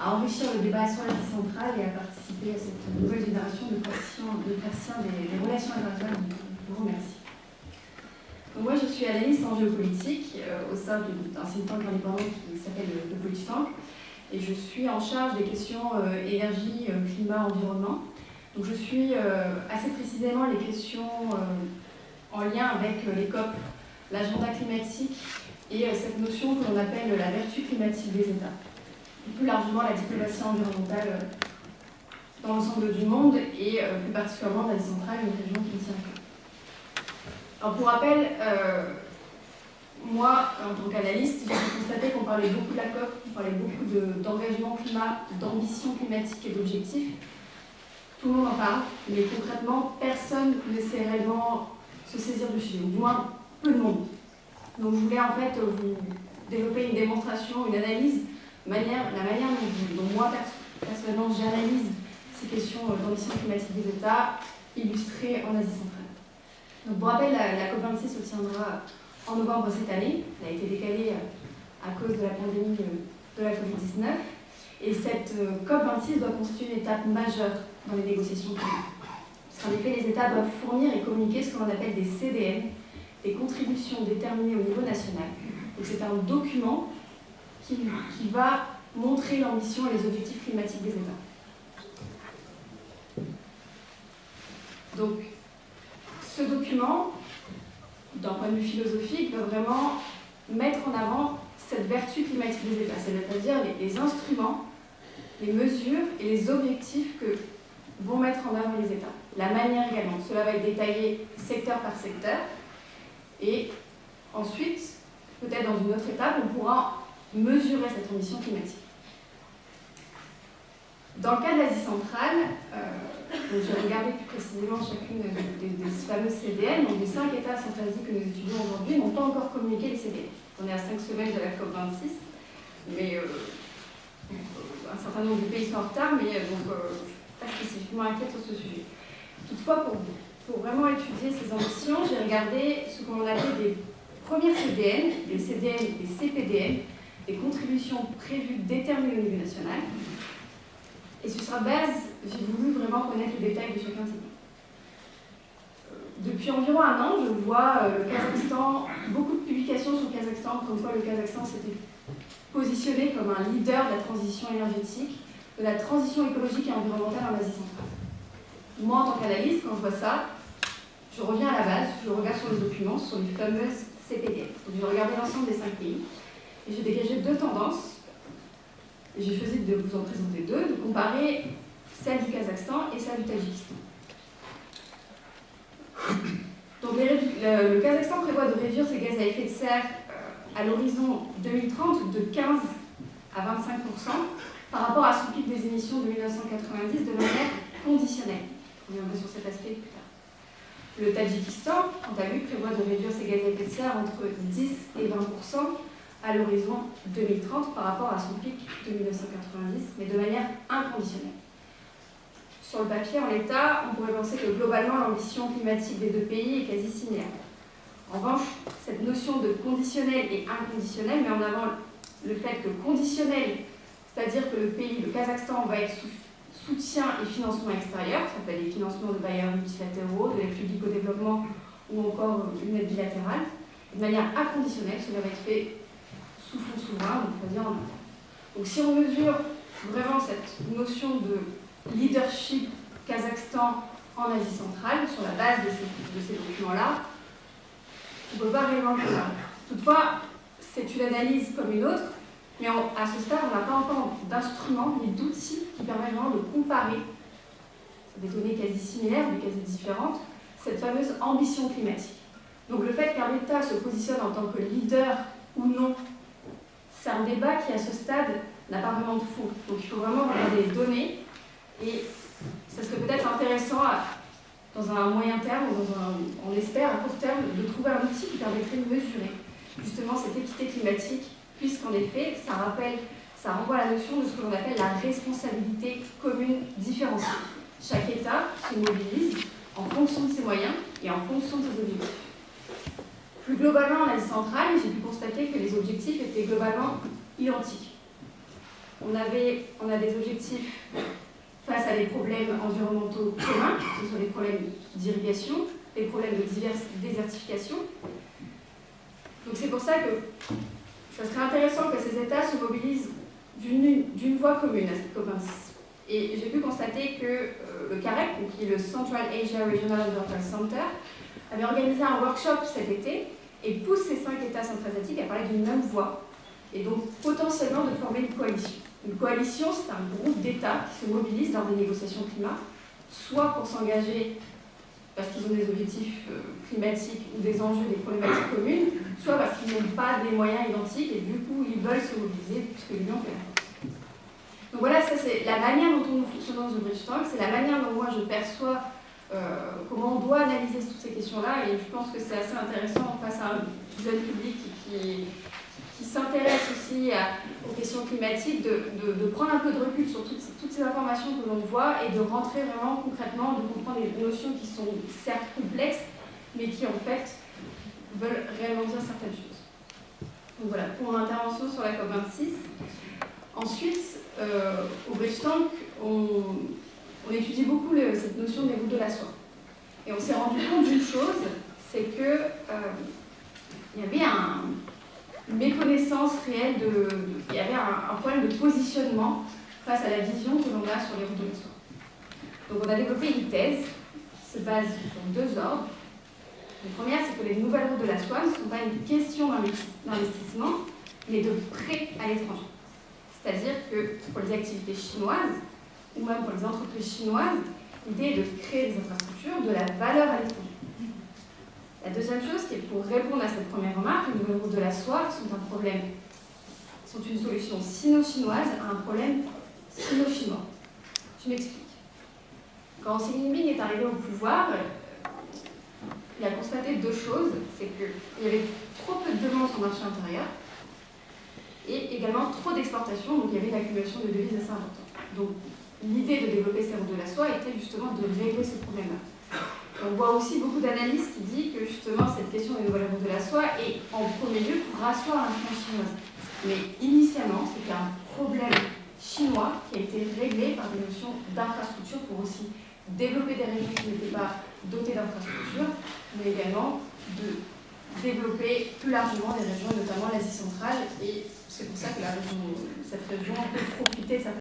à enrichir le débat sur l'Asie centrale et à participer à cette nouvelle génération de praticiens, de des, relations internationales. Je vous remercie. moi, je suis analyste en géopolitique euh, au sein d'un think tank indépendant qui s'appelle le, le Politank et je suis en charge des questions euh, énergie, euh, climat, environnement. Donc je suis assez précisément les questions en lien avec les COP, l'agenda climatique et cette notion que l'on appelle la vertu climatique des États plus largement la diplomatie environnementale euh, dans l'ensemble du monde et euh, plus particulièrement l'Asie centrale, une région qui me tient Alors pour rappel, euh, moi, en tant qu'analyste, j'ai constaté qu'on parlait beaucoup de la COP, on parlait beaucoup d'engagement climat, d'ambition climatique et d'objectifs. Tout le monde en parle, mais concrètement, personne ne sait réellement se saisir du sujet, ou du moins peu de monde. Donc je voulais en fait vous développer une démonstration, une analyse la manière dont, moi, personnellement, j'analyse ces questions euh, d'ambition climatique des États illustrées en Asie centrale. Donc, pour rappel, la, COP26 se tiendra en novembre cette année. Elle a été décalée euh, à cause de la pandémie euh, de la Covid-19. Et cette COP26 doit constituer une étape majeure dans les négociations climatiques. Parce qu'en effet, les États doivent fournir et communiquer ce qu'on appelle des CDN, des contributions déterminées au niveau national. Donc c'est un document qui, va montrer l'ambition et les objectifs climatiques des États. Donc, ce document, d'un point de vue philosophique, va vraiment mettre en avant cette vertu climatique des États, c'est-à-dire les, instruments, les mesures et les objectifs que vont mettre en œuvre les États. La manière également. Cela va être détaillé secteur par secteur. Et ensuite, peut-être dans une autre étape, on pourra mesurer cette ambition climatique. Dans le cas de l'Asie centrale, euh, j'ai regardé plus précisément chacune des, fameuses CDN, donc les cinq États centralisés que nous étudions aujourd'hui n'ont pas encore communiqué les CDN. On est à cinq semaines de la COP26, mais euh, un certain nombre de pays sont en retard, mais euh, donc, suis pas spécifiquement inquiète sur ce sujet. Toutefois, pour, pour vraiment étudier ces ambitions, j'ai regardé ce qu'on appelle des premières CDN, des CDN et des CPDN, des contributions prévues déterminées au niveau national. Et sur sa base, j'ai voulu vraiment connaître le détail de chacun de ces. Depuis environ un an, je vois euh, le Kazakhstan, beaucoup de publications sur le Kazakhstan, comme quoi le Kazakhstan s'était positionné comme un leader de la transition énergétique, de la transition écologique et environnementale en Asie centrale. Moi, en tant qu'analyste, quand je vois ça, je reviens à la base, je regarde sur les documents, sur les fameuses CPD. Donc je vais regarder l'ensemble des cinq pays. Et j'ai dégagé deux tendances. Et j'ai choisi de vous en présenter deux, de comparer celle du Kazakhstan et celle du Tadjikistan. Donc le, Kazakhstan prévoit de réduire ses gaz à effet de serre euh, à l'horizon 2030 de 15 à 25% par rapport à son pic des émissions de 1990 de manière conditionnelle. On reviendra sur cet aspect plus tard. Le Tadjikistan, quant à lui, prévoit de réduire ses gaz à effet de serre entre 10 et 20 à l'horizon 2030 par rapport à son pic de 1990, mais de manière inconditionnelle. Sur le papier, en l'état, on pourrait penser que globalement l'ambition climatique des deux pays est quasi similaire. En revanche, cette notion de conditionnel et inconditionnel met en avant le fait que conditionnel, c'est-à-dire que le pays, le Kazakhstan, va être sous soutien et financement extérieur, ça peut être des financements de bailleurs multilatéraux, de l'aide publique au développement ou encore une aide bilatérale. De manière inconditionnelle, cela va être fait sous fonds souverain, on dire en interne. Donc si on mesure vraiment cette notion de leadership Kazakhstan en Asie centrale, sur la base de ces, documents-là, on ne peut pas faire. Toutefois, c'est une analyse comme une autre, mais à ce stade, on n'a pas encore d'instruments ni d'outils qui permettent vraiment de comparer des données quasi similaires, mais quasi différentes, cette fameuse ambition climatique. Donc le fait qu'un État se positionne en tant que leader ou non c'est un débat qui, à ce stade, n'a pas vraiment de fond. Donc il faut vraiment regarder les données et ça serait peut-être intéressant, dans un moyen terme, on espère à court terme, de trouver un outil qui permettrait de mesurer justement cette équité climatique, puisqu'en effet, ça rappelle, ça renvoie à la notion de ce que l'on appelle la responsabilité commune différenciée. Chaque État se mobilise en fonction de ses moyens et en fonction de ses objectifs. Plus globalement, en Asie centrale, j'ai pu constater que les objectifs étaient globalement identiques. on, avait, on a des objectifs face à des problèmes environnementaux communs, ce sont les problèmes d'irrigation, les problèmes de désertification. Donc c'est pour ça que ça serait intéressant que ces États se mobilisent d'une voie commune à cette COP26. Et j'ai pu constater que euh, le CAREC, qui est le Central Asia Regional Environmental Center, avait organisé un workshop cet été et pousse ces cinq États centra-asiatiques à parler d'une même voie et donc potentiellement de former une coalition. Une coalition, c'est un groupe d'États qui se mobilisent dans des négociations climat, soit pour s'engager parce qu'ils ont des objectifs euh, climatiques ou des enjeux, des problématiques communes, soit parce qu'ils n'ont pas des moyens identiques et du coup ils veulent se mobiliser puisque l'Union fait la. Donc voilà, ça c'est la manière dont nous fonctionnons The Bridge Talk, c'est la manière dont moi je perçois comment on doit analyser toutes ces questions-là et je pense que c'est assez intéressant face à un public qui, s'intéresse aussi aux questions climatiques, de, prendre un peu de recul sur toutes, ces informations que l'on voit et de rentrer vraiment concrètement, de comprendre des notions qui sont certes complexes, mais qui en fait veulent réellement dire certaines choses. Donc voilà, pour mon intervention sur la COP26. Ensuite, euh, au Bridge Tank, on, on étudie beaucoup cette notion des routes de la soie. Et on s'est rendu compte d'une chose, c'est que euh, y avait un, une méconnaissance réelle il y avait un, problème de positionnement face à la vision que l'on a sur les routes de la soie. Donc on a développé une thèse qui se base sur deux ordres. La première, c'est que les nouvelles routes de la soie ne sont pas une question d'investissement, mais de prêt à l'étranger. C'est-à-dire que pour les activités chinoises, ou même pour les entreprises chinoises, l'idée est de créer des infrastructures, de la valeur à l'étranger. La deuxième chose, qui est pour répondre à cette première remarque, les routes de la soie sont un problème, sont une solution sino-chinoise à un problème sino-chinois. Je m'explique. Quand Xi Jinping est arrivé au pouvoir, il a constaté deux choses. C'est qu'il y avait trop peu de demandes sur le marché intérieur et également trop d'exportations, donc il y avait une accumulation de devises assez importante. Donc l'idée de développer ces routes de la soie était justement de régler ce problème-là. On voit aussi beaucoup d'analystes qui disent que justement cette question des nouvelles routes de la soie est en premier lieu pour rasseoir l'influence chinoise. Mais initialement, c'était un problème chinois qui a été réglé par des notions d'infrastructure pour aussi développer des régions qui n'étaient pas dotées d'infrastructures, mais également de développer plus largement les régions, notamment l'Asie centrale. Et c'est pour ça que la région, cette région peut profiter de certaines